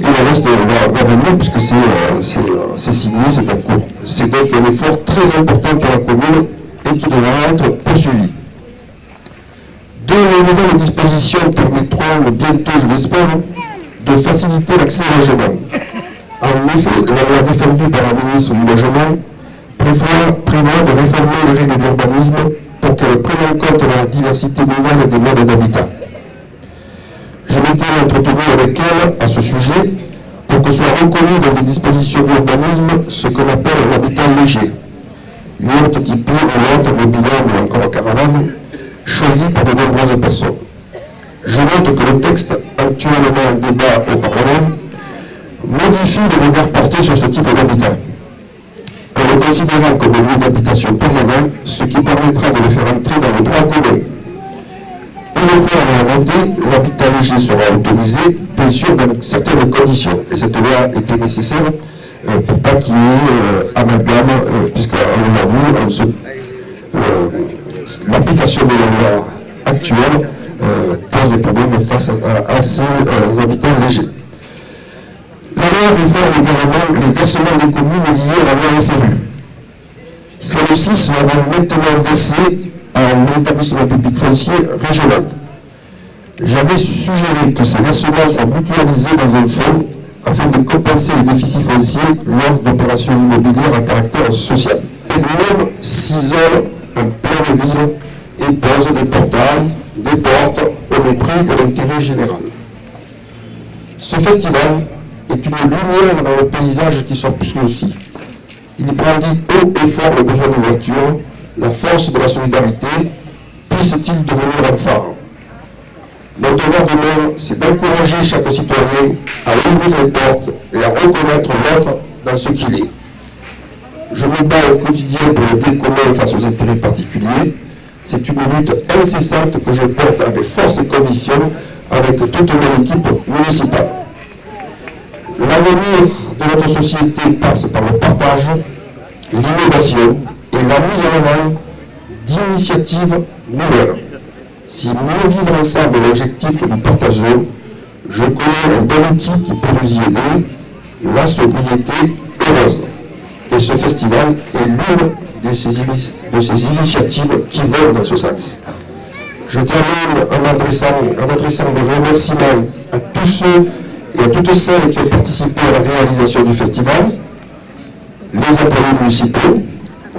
S24: Et le reste va, va venir puisque c'est signé, c'est en cours. C'est donc un effort très important pour la commune et qui devra être poursuivi. Deux nouvelles dispositions permettront bientôt, je l'espère, de faciliter l'accès au logement. En effet, la loi défendue par la ministre du Logement prévoit, de réformer les règles d'urbanisme pour qu'elles prennent en compte la diversité nouvelle des modes d'habitat. Je m'étais entretenu avec elle à ce sujet pour que soit reconnu dans les dispositions d'urbanisme ce qu'on appelle l'habitat léger. Yacht, type yacht, mobilhome ou encore caravane, choisi par de nombreuses personnes. Je note que le texte actuellement en débat au Parlement modifie le regard porté sur ce type d'habitat, en le considérant comme lieu d'habitation permanent, ce qui permettra de le faire entrer dans le droit commun. Une fois remonté, l'habitat léger sera autorisé, bien sûr, dans certaines conditions. Et cette loi était nécessaire euh, pour pas qu'il y ait euh, amalgame, euh, puisque aujourd'hui, l'application de la loi actuelle pose des problèmes face à, ces habitants légers. La loi réforme également les versements des communes liés à la loi SRU. Celles-ci seront maintenant versées à un établissement public foncier régional. J'avais suggéré que ces versements soient mutualisés dans un fonds afin de compenser les déficits fonciers lors d'opérations immobilières à caractère social. Et même s'isole en pleine ville et pose des portails, des portes au mépris de l'intérêt général. Ce festival est une lumière dans le paysage qui s'obscure aussi. Il brandit haut et fort le besoin d'ouverture, la force de la solidarité, puisse-t-il devenir un phare. Notre devoir demain, c'est d'encourager chaque citoyen à ouvrir les portes et à reconnaître l'autre dans ce qu'il est. Je me bats au quotidien pour le bien face aux intérêts particuliers. C'est une lutte incessante que je porte avec force et conviction avec toute mon équipe municipale. L'avenir de notre société passe par le partage, l'innovation et la mise en avant d'initiatives nouvelles. Si mieux vivre ensemble est l'objectif que nous partageons, je connais un bon outil qui peut nous y aider, la sobriété heureuse. Et ce festival est l'une
S25: de ces, de ces initiatives qui vont dans ce sens. Je termine en adressant, en adressant des remerciements à tous ceux et à toutes celles qui ont participé à la réalisation du festival, les employés municipaux,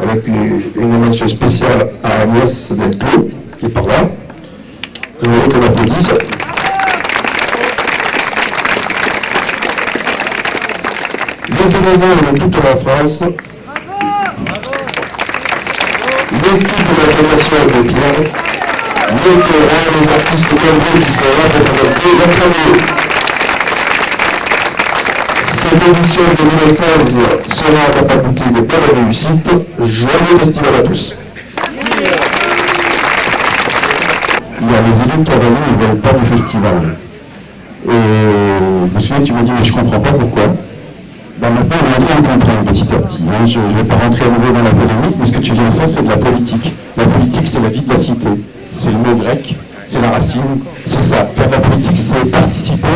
S25: avec une, mention spéciale à Agnès Delclos, qui est par là, que je voudrais qu'on applaudisse. Les toute la France, l'équipe de la Fondation de Pierre, les les artistes qui sont là pour présenter la première. Cette édition 2015 sera à la de belle réussite. Joyeux festival à tous. Il y a les élus de Cavalier, ils ne veulent pas du festival. Et monsieur, tu me dis, mais je ne comprends pas pourquoi. Ben maintenant, on est en train de comprendre petit à petit. Hein. Je ne vais pas rentrer à nouveau dans la polémique, mais ce que tu viens de faire, c'est de la politique. La politique, c'est la vie de la cité. C'est le mot grec, c'est la racine, c'est ça. Faire de la politique, c'est participer,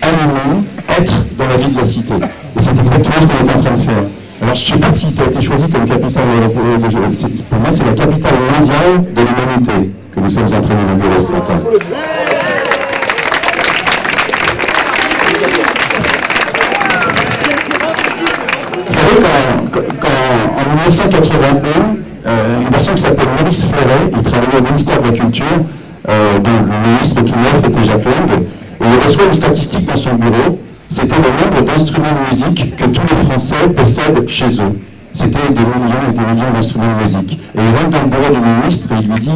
S25: animer, être dans la vie de la cité. Et c'est exactement ce qu'on est en train de faire. Alors, je ne sais pas si tu as été choisi comme capitale, pour moi, c'est la capitale mondiale de l'humanité que nous sommes en train d'inaugurer ce matin. En 1981, euh, une personne qui s'appelle Maurice Fleuret, il travaillait au ministère de la Culture, euh, dont le ministre tout neuf était Jacques Lang, et il reçoit une statistique dans son bureau, c'était le nombre d'instruments de musique que tous les Français possèdent chez eux. C'était des millions et des millions d'instruments de musique. Et il rentre dans le bureau du ministre et il lui dit,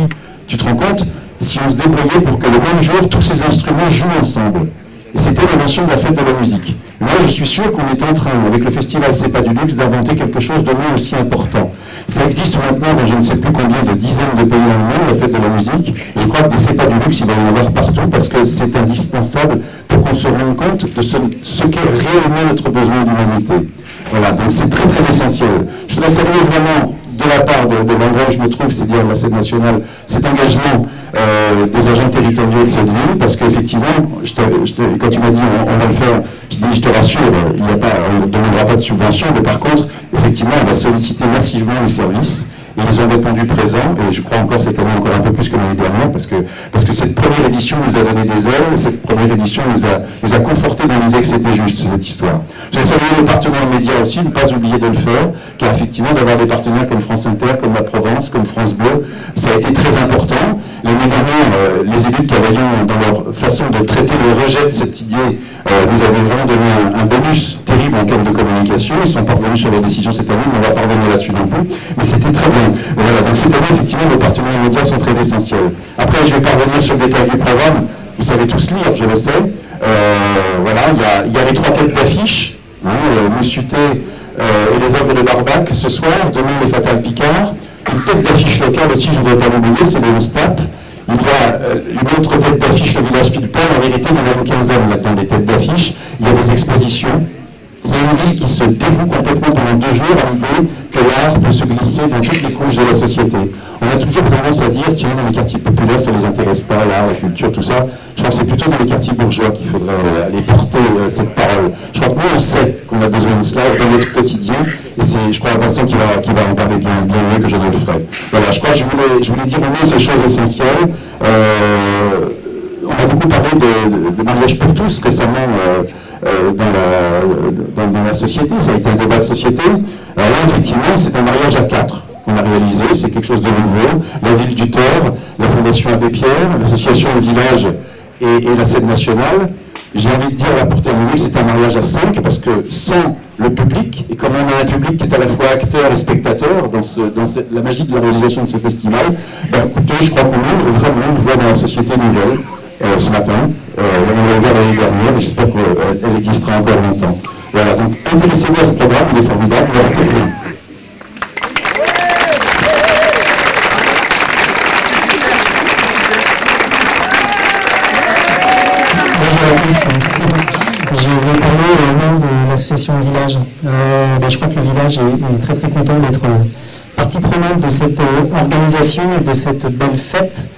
S25: tu te rends compte, si on se débrouillait pour que le même jour, tous ces instruments jouent ensemble. Et c'était l'invention de la fête de la musique. Moi, je suis sûr qu'on est en train, avec le festival C'est pas du luxe, d'inventer quelque chose de moins aussi important. Ça existe maintenant dans je ne sais plus combien de dizaines de pays dans le monde, la fête de la musique. Je crois que C'est pas du luxe, il va y en avoir partout parce que c'est indispensable pour qu'on se rende compte de ce, qu'est réellement notre besoin d'humanité. Voilà, donc c'est très très essentiel. Je voudrais saluer vraiment de la part de, l'endroit où je me trouve, c'est-à-dire la scène nationale, cet engagement euh, des agents territoriaux de cette ville, parce qu'effectivement, quand tu m'as dit on, va le faire, je te rassure, il n'y a pas, on ne demandera pas de subvention, mais par contre, effectivement, on va solliciter massivement les services ils ont répondu présent, et je crois encore cette année encore un peu plus que l'année dernière, parce que, parce que cette première édition nous a donné des ailes, cette première édition nous a, nous a conforté dans l'idée que c'était juste, cette histoire. J'ai salué les partenaires médias aussi, ne pas oublier de le faire, car effectivement d'avoir des partenaires comme France Inter, comme La Provence, comme France Bleu, ça a été très important. L'année dernière, euh, les élus de Cavaillon, dans leur façon de traiter le rejet de cette idée, euh, nous avaient vraiment donné un, bonus terrible en termes de communication. Ils sont pas revenus sur leur décision cette année, mais on va pas revenir là-dessus non plus. Mais c'était très bien. Voilà, donc cette année, effectivement, les partenaires médias sont très essentiels. Après, je vais pas revenir sur le détail du programme. Vous savez tous lire, je le sais. Euh, voilà, il y a, les trois têtes d'affiche. Hein, Moussuté et les œuvres de Barbac ce soir. Demain, les Fatales Picard. Une tête d'affiche locale aussi, je ne voudrais pas l'oublier, c'est Léon Stapp. Il y a euh, une autre tête d'affiche, le village Pilpel. En vérité, il y en a une quinzaine là-dedans des têtes d'affiche. Il y a des expositions. Il y a une ville qui se dévoue complètement pendant deux jours à l'idée que l'art peut se glisser dans toutes les couches de la société. On a toujours tendance à dire, tiens, dans les quartiers populaires, ça ne les intéresse pas, l'art, la culture, tout ça. Je crois que c'est plutôt dans les quartiers bourgeois qu'il faudrait euh, aller porter euh, cette parole. Je crois que nous, on sait qu'on a besoin de cela dans notre quotidien, et c'est, je crois, Vincent qui va, qui va en parler bien, mieux que je ne le ferai. Voilà, je crois que je voulais, je voulais dire au moins ces choses essentielles. Euh, on a beaucoup parlé de, mariage pour tous récemment dans, la, dans, la société, ça a été un débat de société. Alors là, effectivement, c'est un mariage à quatre qu'on a réalisé, c'est quelque chose de nouveau. La ville du Thor, la Fondation Abbé Pierre, l'association Village et, et la scène nationale. J'ai envie de dire là pour terminer c'est un mariage à cinq parce que sans le public, et comme on a un public qui est à la fois acteur et spectateur dans, la magie de la réalisation de ce festival, ben, je crois qu'on ouvre vraiment une voie dans la société nouvelle euh, ce matin. Euh, on l'a ouvert l'année dernière, mais j'espère qu'elle existera encore longtemps. Voilà, donc intéressez-vous à ce programme, il est formidable, il va
S26: Je vais parler au nom de l'association Village. Euh, ben, je crois que le village est, très très content d'être partie prenante de cette euh, organisation et de cette belle fête.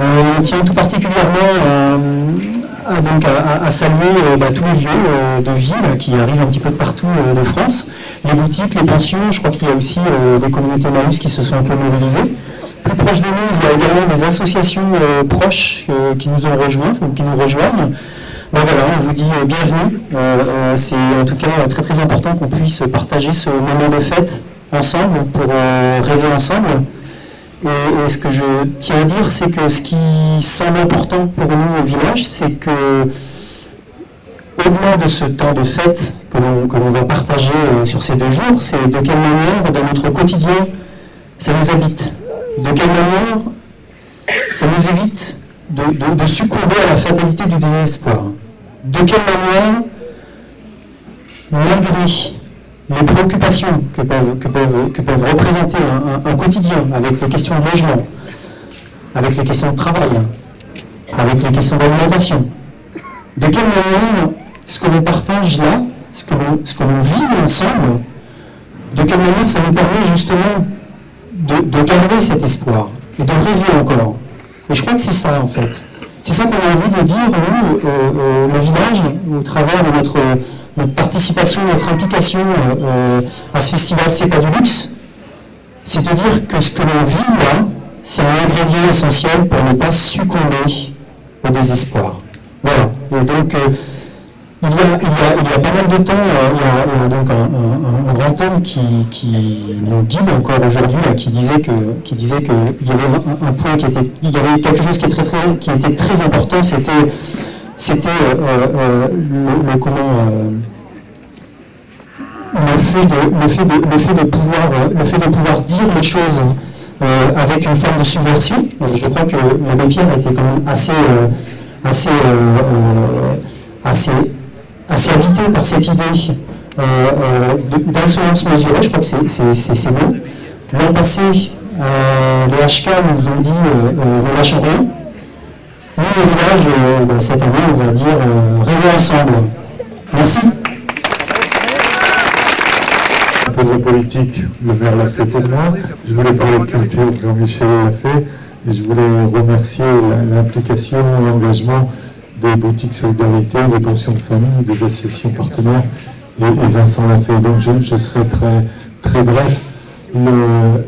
S26: Euh, on tient tout particulièrement à, donc à, saluer bah, tous les lieux de ville qui arrivent un petit peu de partout de France, les boutiques, les pensions, je crois qu'il y a aussi des communautés Maus qui se sont un peu mobilisées. Plus proche de nous, il y a également des associations proches qui nous ont rejoints ou qui nous rejoignent. Ben voilà, on vous dit bienvenue. C'est en tout cas très très important qu'on puisse partager ce moment de fête ensemble pour rêver ensemble. Et, ce que je tiens à dire, c'est que ce qui semble important pour nous au village, c'est que au-delà de ce temps de fête que l'on va partager euh, sur ces deux jours, c'est de quelle manière, dans notre quotidien, ça nous habite. De quelle manière ça nous évite de, succomber à la fatalité du désespoir. De quelle manière, malgré les préoccupations que peuvent, représenter un, quotidien avec les questions de logement, avec les questions de travail, avec les questions d'alimentation. De quelle manière ce que l'on partage là, ce que l'on vit ensemble, de quelle manière ça nous permet justement de, garder cet espoir et de rêver encore? Et je crois que c'est ça en fait. C'est ça qu'on a envie de dire, nous, le village, au travers de notre notre participation, notre implication euh, euh, à ce festival C'est pas du luxe, c'est de dire que ce que l'on vit là, c'est un ingrédient essentiel pour ne pas succomber au désespoir. Voilà. Et donc, euh, il, y a, pas mal de temps, il, y a, donc un, grand homme qui, nous guide encore aujourd'hui, qui disait que, qui disait qu'il y avait un, point qui était, il y avait quelque chose qui, très, qui était très important, c'était c'était le, comment le fait de, le fait de, le fait de pouvoir le fait de pouvoir dire les choses avec une forme de subversion. Je crois que l'abbé Pierre était quand même assez assez assez habité par cette idée d'insolence mesurée. Je crois que c'est bon. L'an passé, les HK nous ont dit ne lâchons rien. Nous, le village, euh, bah, cette année, on va dire euh, rêver ensemble. Merci.
S27: Un peu de politique, le maire l'a fait pour moi. Je voulais parler de culture, Jean-Michel l'a fait. Et je voulais remercier l'implication, l'engagement des boutiques solidarité, des pensions de famille, des associations partenaires. Et, Vincent l'a fait. Donc je, serai très, très bref. Le,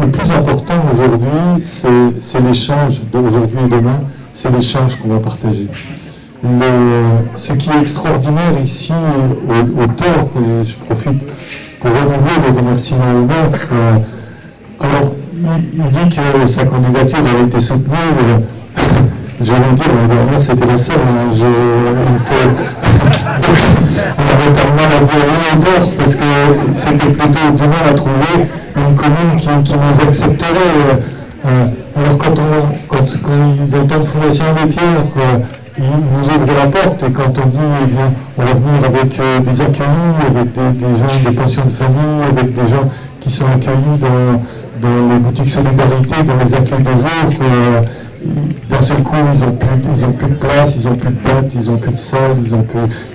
S27: le plus important aujourd'hui, c'est l'échange d'aujourd'hui et demain c'est l'échange qu'on va partager. ce qui est extraordinaire ici, au, au tort, et je profite pour renouveler le remerciement au euh, alors, il, dit que sa candidature avait été soutenue, euh, j'allais dire, la dernière c'était la seule, hein, je, on avait pas mal à dire au tort, parce que c'était plutôt du mal à trouver une commune qui, nous accepterait. Euh, alors quand, on, quand, quand ils entendent Fondation des Pierres, ils nous ouvrent la porte et quand on dit eh bien, on va venir avec euh, des accueillis, avec des, gens des pensions de famille, avec des gens qui sont accueillis dans, les boutiques solidarité, dans les accueils de jour, euh, d'un seul coup ils n'ont plus, ils plus de place, ils n'ont plus de date, ils n'ont plus de salle, ils ont,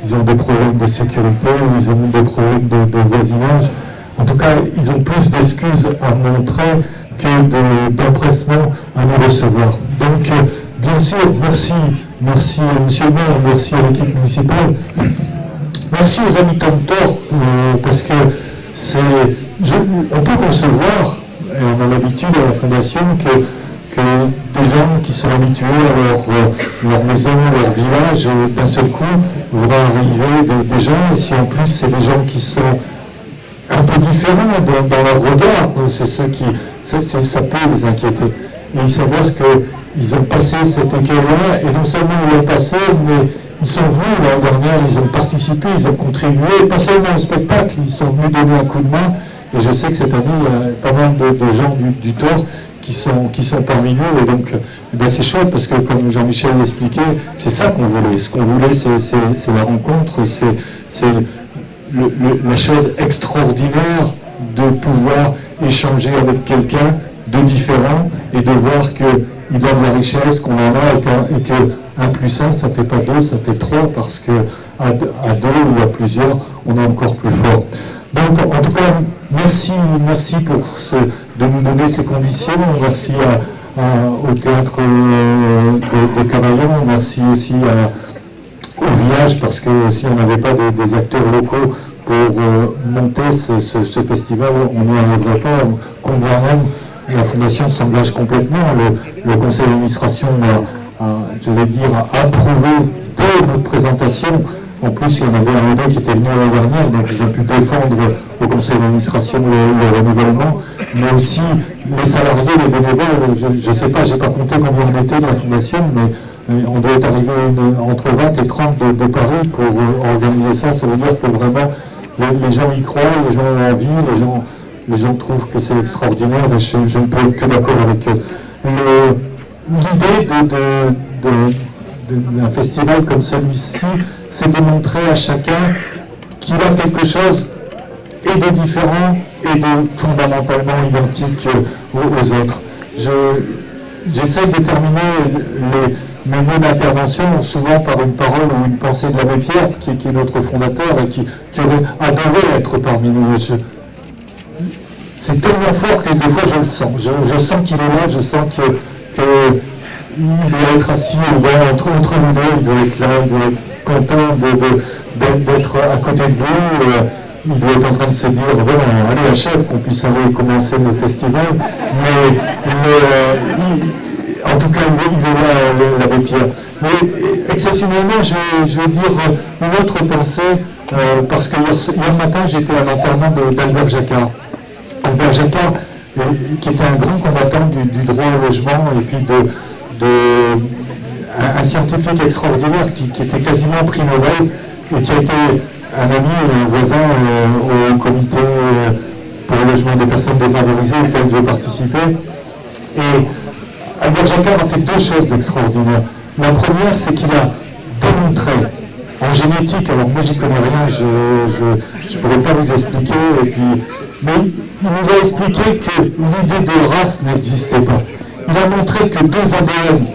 S27: ils ont des problèmes de sécurité, ils ont des problèmes de, de voisinage. En tout cas, ils ont plus d'excuses à montrer d'empressement à nous recevoir. Donc, euh, bien sûr, merci, merci à M. le maire, merci à l'équipe municipale, merci aux habitants de Thor, euh, parce que c'est, on peut concevoir, et on a l'habitude à la Fondation, que, que des gens qui sont habitués à leur, euh, leur maison, leur village, d'un seul coup, vont arriver des, des gens, et si en plus c'est des gens qui sont un peu différents dans, leur regard. C'est ceux qui, ça peut les inquiéter. Et il s'avère qu'ils ont passé cette écueil-là, et non seulement ils l'ont passé, mais ils sont venus l'année dernière, ils ont participé, ils ont contribué, pas seulement au spectacle, ils sont venus donner un coup de main. Et je sais que cette année, il y a pas mal de, gens du, du qui sont, qui sont parmi nous. Et donc, eh ben, c'est chouette parce que, comme Jean-Michel l'expliquait, c'est ça qu'on voulait. Ce qu'on voulait, c'est la rencontre, c'est la chose extraordinaire de pouvoir échanger avec quelqu'un de différent et de voir qu'il a de la richesse, qu'on en a et que, un plus un, ça fait pas deux, ça fait trois parce que à, deux ou à plusieurs, on est encore plus fort. Donc, en tout cas, merci, merci pour ce, de nous donner ces conditions. Merci au théâtre euh, de, de Cavaillon, merci aussi au village parce que si on n'avait pas des acteurs locaux pour euh, monter ce, festival, on n'y arriverait pas. Qu'on la Fondation s'engage complètement. Le, conseil d'administration a, j'allais dire, approuvé dès notre présentation. En plus, il y en avait un ou qui était venu l'année dernière, donc ils ont pu défendre au conseil d'administration le, renouvellement, mais aussi les salariés, les bénévoles. Je ne sais pas, je n'ai pas compté combien on était de la Fondation, mais euh, on doit être arrivé entre 20 et 30 de, Paris pour euh, organiser ça. Ça veut dire que vraiment, les, gens y croient, les gens ont envie, les gens, les gens trouvent que c'est extraordinaire et je, ne peux être que d'accord avec eux. L'idée d'un festival comme celui-ci, c'est de montrer à chacun qu'il a quelque chose et de différent et de fondamentalement identique aux, autres. J'essaie de terminer les, mes mots d'intervention souvent par une parole ou une pensée de l'abbé Pierre, qui, est notre fondateur et qui, aurait adoré être parmi nous. C'est tellement fort que des fois je le sens. Je, sens qu'il est là, je sens que, doit être assis entre, entre vous deux, il doit être là, il doit être content d'être à côté de vous. Euh, il doit être en train de se dire, bon, allez, chef, qu'on puisse aller commencer le festival. Mais, en tout cas, il là, l'abbé Pierre. Mais exceptionnellement, je, vais dire une autre pensée, euh, parce que hier, matin, j'étais à l'enterrement d'Albert Jacquard. Albert Jacquard, euh, qui était un grand combattant du, droit au logement et puis de, un, scientifique extraordinaire qui, était quasiment prix Nobel et qui a été un ami et un voisin euh, au comité pour le logement des personnes défavorisées auquel je participer. Et Albert Jacquard a fait deux choses d'extraordinaire. La première, c'est qu'il a démontré en génétique, alors moi j'y connais rien, je ne pourrais pas vous expliquer, et puis, mais il nous a expliqué que l'idée de race n'existait pas. Il a montré que deux ADN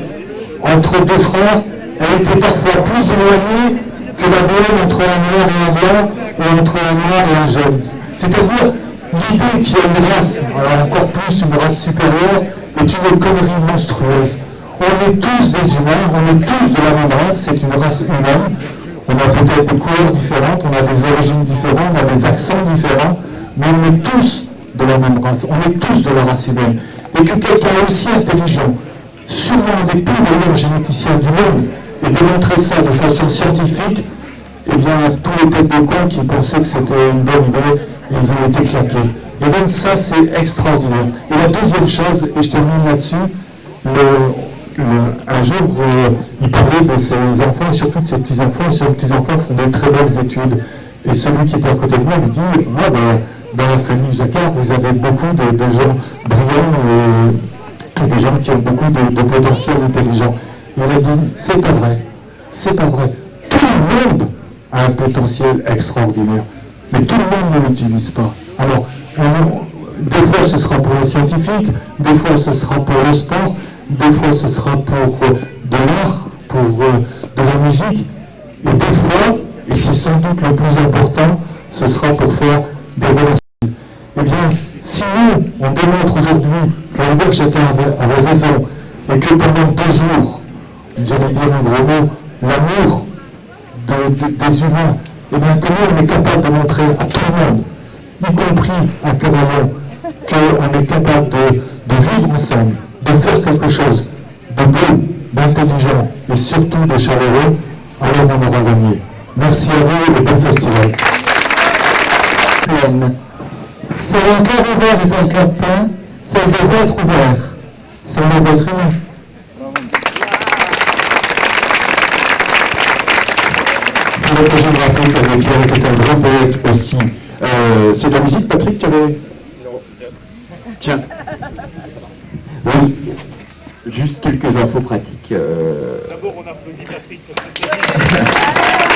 S27: entre deux frères, elle était parfois plus éloignée que l'ADN entre un noir et un blanc, ou entre un noir et un jeune. C'est-à-dire l'idée qu'il y a une race, alors encore plus une race supérieure, est une connerie monstrueuse. On est tous des humains, on est tous de la même race, c'est une race humaine. On a peut-être des couleurs différentes, on a des origines différentes, on a des accents différents, mais on est tous de la même race, on est tous de la race humaine. Et que quelqu'un aussi intelligent, sûrement des plus meilleurs généticiens du monde, ait démontré ça de façon scientifique, eh bien, tous les têtes de cons qui pensaient que c'était une bonne idée, ils ont été claqués. Et donc ça, c'est extraordinaire. Et la deuxième chose, et je termine là-dessus, un jour, euh, il parlait de ses enfants, et surtout de ses petits-enfants, et ses petits-enfants font de très belles études. Et celui qui était à côté de moi me dit, ah ben, dans la famille Jacquard, vous avez beaucoup de, gens brillants et, des gens qui ont beaucoup de, potentiel intelligent. Il a dit, c'est pas vrai, c'est pas vrai. Tout le monde a un potentiel extraordinaire, mais tout le monde ne l'utilise pas. Alors, des fois ce sera pour les scientifiques, des fois ce sera pour le sport, des fois ce sera pour euh, de l'art, pour euh, de la musique, et des fois, et c'est sans doute le plus important, ce sera pour faire des relations. Eh bien, si nous, on démontre aujourd'hui que chacun avait, raison, et que pendant deux jours, j'allais dire un gros mot, l'amour des humains, eh bien, comment on est capable de montrer à tout le monde y compris à Cavaillon, qu'on est capable de, vivre ensemble, de faire quelque chose de beau, d'intelligent et surtout de chaleureux, alors on aura gagné. Merci à vous et bon festival.
S26: C'est un cœur ouvert et un cœur plein, c'est des êtres ouverts, c'est des êtres humains.
S28: C'est l'occasion de rappeler que Pierre était un grand poète aussi. Euh, c'est de la musique, Patrick, qui avait... Tiens. Oui. Juste quelques infos pratiques. Euh.
S29: D'abord, on applaudit Patrick parce que c'est